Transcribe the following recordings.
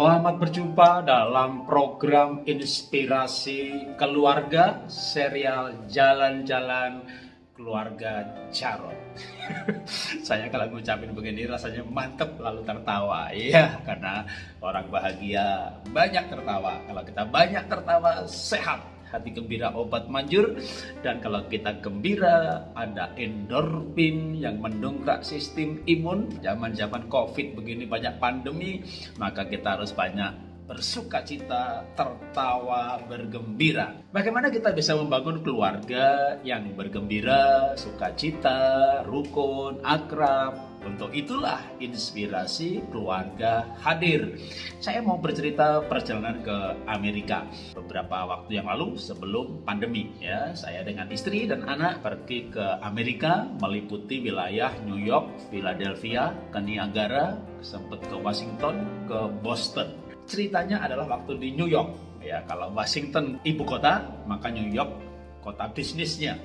Selamat berjumpa dalam program Inspirasi Keluarga serial Jalan-Jalan Keluarga Jarot. Saya kalau ngucapin begini rasanya mantep lalu tertawa. Iya, karena orang bahagia banyak tertawa. Kalau kita banyak tertawa sehat hati gembira obat manjur. Dan kalau kita gembira ada endorfin yang mendongkrak sistem imun. Zaman-zaman covid begini banyak pandemi maka kita harus banyak bersuka cita, tertawa, bergembira. Bagaimana kita bisa membangun keluarga yang bergembira, sukacita, rukun, akrab, untuk itulah inspirasi keluarga hadir. Saya mau bercerita perjalanan ke Amerika beberapa waktu yang lalu sebelum pandemi ya. Saya dengan istri dan anak pergi ke Amerika meliputi wilayah New York, Philadelphia, ke Niagara, sempat ke Washington, ke Boston. Ceritanya adalah waktu di New York ya. Kalau Washington ibu kota, maka New York kota bisnisnya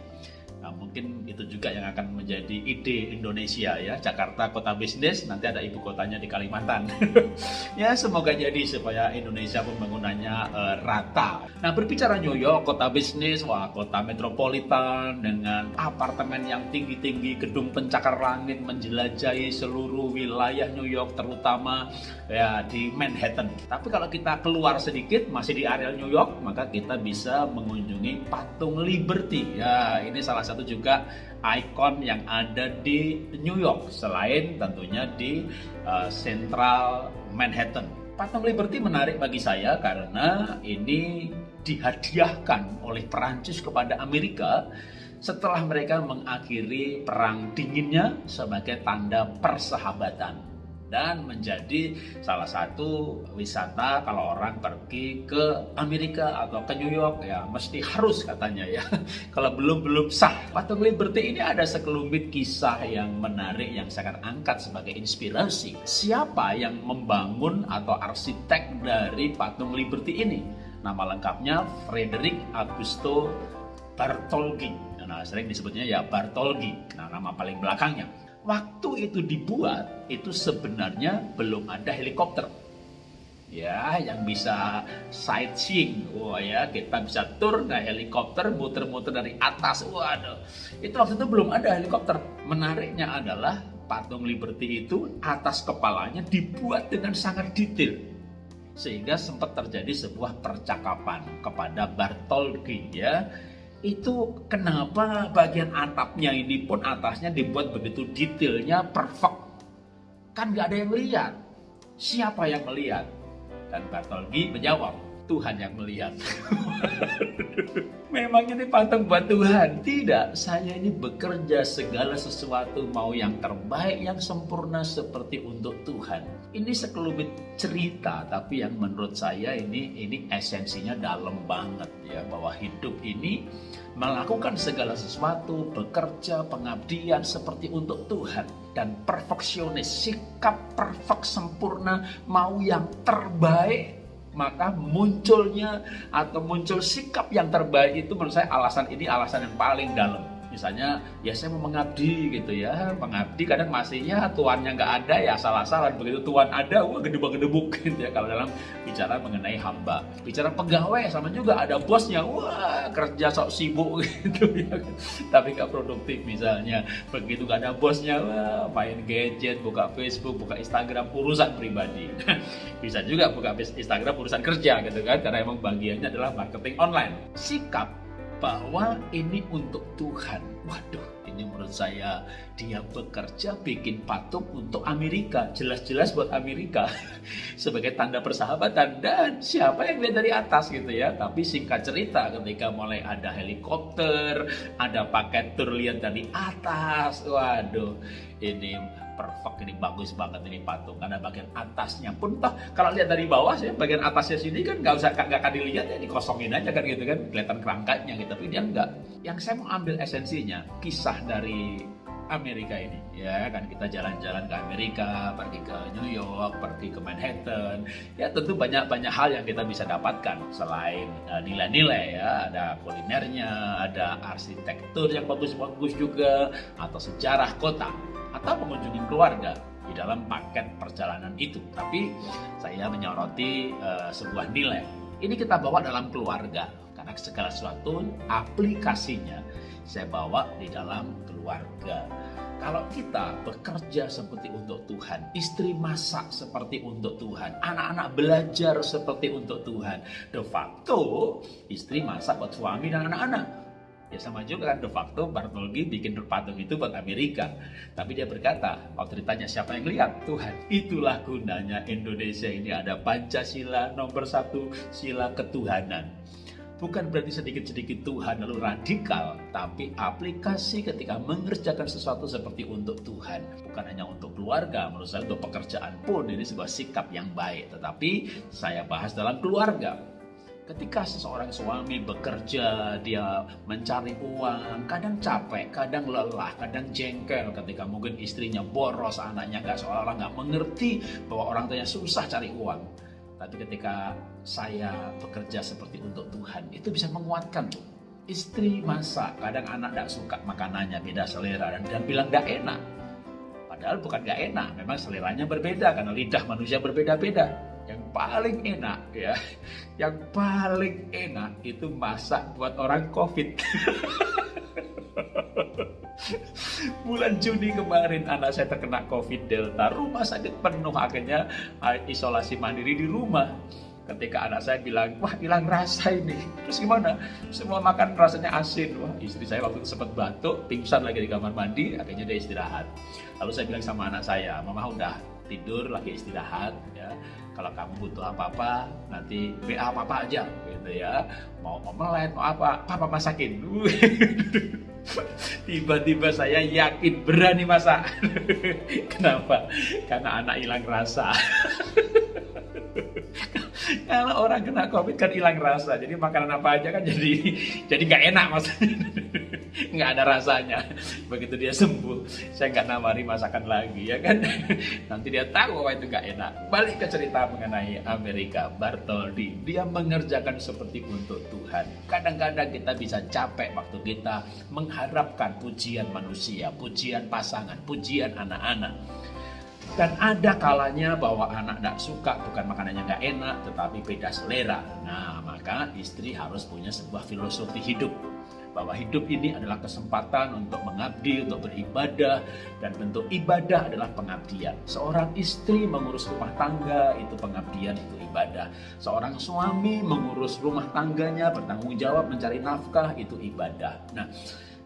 Nah, mungkin itu juga yang akan menjadi ide Indonesia ya. Jakarta kota bisnis, nanti ada ibu kotanya di Kalimantan. ya, semoga jadi supaya Indonesia pembangunannya uh, rata. Nah, berbicara New York, kota bisnis, wah kota metropolitan dengan apartemen yang tinggi-tinggi, gedung pencakar langit menjelajahi seluruh wilayah New York terutama ya di Manhattan. Tapi kalau kita keluar sedikit masih di area New York, maka kita bisa mengunjungi patung Liberty. Ya, ini salah satu satu juga ikon yang ada di New York selain tentunya di uh, Central Manhattan. Patung Liberty menarik bagi saya karena ini dihadiahkan oleh Perancis kepada Amerika setelah mereka mengakhiri perang dinginnya sebagai tanda persahabatan dan menjadi salah satu wisata kalau orang pergi ke Amerika atau ke New York ya mesti harus katanya ya. Kalau belum belum sah. Patung Liberty ini ada sekelumit kisah yang menarik yang saya akan angkat sebagai inspirasi. Siapa yang membangun atau arsitek dari patung Liberty ini? Nama lengkapnya Frederick Augusto Bartoldi nah sering disebutnya ya Bartoldi nah nama paling belakangnya waktu itu dibuat itu sebenarnya belum ada helikopter. Ya yang bisa sightseeing. Wah ya kita bisa tur naik helikopter muter-muter dari atas. Waduh itu waktu itu belum ada helikopter. Menariknya adalah patung Liberty itu atas kepalanya dibuat dengan sangat detail. Sehingga sempat terjadi sebuah percakapan kepada Bartoldi ya itu kenapa bagian atapnya ini pun atasnya dibuat begitu detailnya perfect. Kan nggak ada yang melihat siapa yang melihat? Dan Bartoldi menjawab Tuhan yang melihat. Memang ini patung buat Tuhan? Tidak, saya ini bekerja segala sesuatu mau yang terbaik, yang sempurna seperti untuk Tuhan. Ini sekelumit cerita, tapi yang menurut saya ini ini esensinya dalam banget ya bahwa hidup ini melakukan segala sesuatu, bekerja, pengabdian seperti untuk Tuhan dan perfeksionis, sikap perfect sempurna, mau yang terbaik maka munculnya atau muncul sikap yang terbaik itu menurut saya alasan ini alasan yang paling dalam misalnya ya saya mau mengabdi gitu ya. Pengabdi kadang masihnya tuannya nggak ada ya salah-salah begitu tuan ada wah gedebuk-gedebuk gitu ya. Kalau dalam bicara mengenai hamba. Bicara pegawai sama juga ada bosnya wah kerja sok sibuk gitu ya. Tapi nggak produktif misalnya. Begitu gak ada bosnya wah main gadget buka Facebook buka Instagram urusan pribadi. Bisa juga buka Instagram urusan kerja gitu kan. Karena emang bagiannya adalah marketing online. Sikap bahwa ini untuk Tuhan. Waduh, ini menurut saya dia bekerja bikin patung untuk Amerika. Jelas-jelas buat Amerika sebagai tanda persahabatan dan siapa yang lihat dari atas gitu ya. Tapi singkat cerita ketika mulai ada helikopter, ada paket tur lihat dari atas. Waduh, ini perfect ini bagus banget ini patung. Karena bagian atasnya pun toh kalau lihat dari bawah sih bagian atasnya sini kan nggak usah nggak akan dilihat ya dikosongin aja kan gitu kan kelihatan kerangkanya gitu. Tapi dia enggak yang saya mau ambil esensinya kisah dari Amerika ini. Ya kan kita jalan-jalan ke Amerika pergi ke New York pergi ke Manhattan. Ya tentu banyak banyak hal yang kita bisa dapatkan selain uh, nilai-nilai ya. Ada kulinernya ada arsitektur yang bagus-bagus juga atau sejarah kota atau mengunjungi keluarga dalam paket perjalanan itu. Tapi saya menyoroti uh, sebuah nilai. Ini kita bawa dalam keluarga karena segala sesuatu aplikasinya saya bawa di dalam keluarga. Kalau kita bekerja seperti untuk Tuhan, istri masak seperti untuk Tuhan, anak-anak belajar seperti untuk Tuhan, de facto istri masak buat suami dan anak-anak. Ya sama juga kan de facto Bartolgi bikin patung itu buat Amerika. Tapi dia berkata, waktu ditanya siapa yang lihat? Tuhan. Itulah gunanya Indonesia ini ada Pancasila nomor satu, sila ketuhanan. Bukan berarti sedikit-sedikit Tuhan lalu radikal, tapi aplikasi ketika mengerjakan sesuatu seperti untuk Tuhan. Bukan hanya untuk keluarga, menurut saya untuk pekerjaan pun ini sebuah sikap yang baik. Tetapi saya bahas dalam keluarga. Ketika seseorang suami bekerja, dia mencari uang, kadang capek, kadang lelah, kadang jengkel ketika mungkin istrinya boros, anaknya nggak seolah-olah nggak mengerti bahwa orang tuanya susah cari uang. Tapi ketika saya bekerja seperti untuk Tuhan, itu bisa menguatkan tuh. Istri masak, kadang anak tidak suka makanannya, beda selera, dan dia bilang gak enak. Padahal bukan gak enak, memang seleranya berbeda, karena lidah manusia berbeda-beda yang paling enak ya. Yang paling enak itu masak buat orang covid. Bulan Juni kemarin anak saya terkena covid delta. Rumah sakit penuh akhirnya ah, isolasi mandiri di rumah. Ketika anak saya bilang wah hilang rasa ini. Terus gimana? Semua makan rasanya asin. Wah istri saya waktu itu sempat batuk pingsan lagi di kamar mandi akhirnya dia istirahat. Lalu saya bilang sama anak saya mama udah tidur lagi istirahat ya. Kalau kamu butuh apa-apa nanti WA apa-apa aja gitu ya. Mau omelet mau apa papa masakin. Tiba-tiba saya yakin berani masak. Kenapa? Karena anak hilang rasa. Kalau orang kena covid kan hilang rasa jadi makanan apa aja kan jadi jadi nggak enak maksudnya nggak ada rasanya. Begitu dia sembuh saya nggak nawari masakan lagi ya kan? Nanti dia tahu bahwa itu nggak enak. Balik ke cerita mengenai Amerika Bartoldi dia mengerjakan seperti untuk Tuhan. Kadang-kadang kita bisa capek waktu kita mengharapkan pujian manusia pujian pasangan pujian anak-anak. Dan ada kalanya bahwa anak tidak suka bukan makanannya nggak enak tetapi beda selera. Nah maka istri harus punya sebuah filosofi hidup bahwa hidup ini adalah kesempatan untuk mengabdi, untuk beribadah, dan bentuk ibadah adalah pengabdian. Seorang istri mengurus rumah tangga, itu pengabdian, itu ibadah. Seorang suami mengurus rumah tangganya, bertanggung jawab, mencari nafkah, itu ibadah. Nah,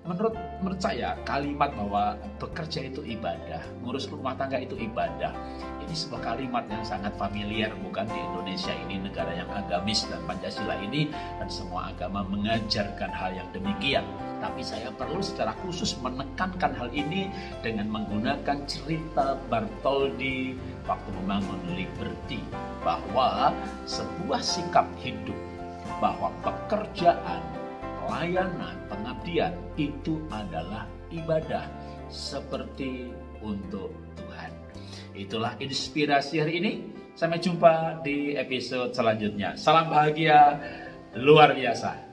menurut menurut saya kalimat bahwa bekerja itu ibadah, ngurus rumah tangga itu ibadah. Ini sebuah kalimat yang sangat familiar bukan di Indonesia ini negara yang agamis dan Pancasila ini dan semua agama mengajarkan hal yang demikian. Tapi saya perlu secara khusus menekankan hal ini dengan menggunakan cerita Bartoldi waktu membangun Liberty bahwa sebuah sikap hidup bahwa pekerjaan pelayanan, itu adalah ibadah seperti untuk Tuhan. Itulah inspirasi hari ini. Sampai jumpa di episode selanjutnya. Salam bahagia luar biasa.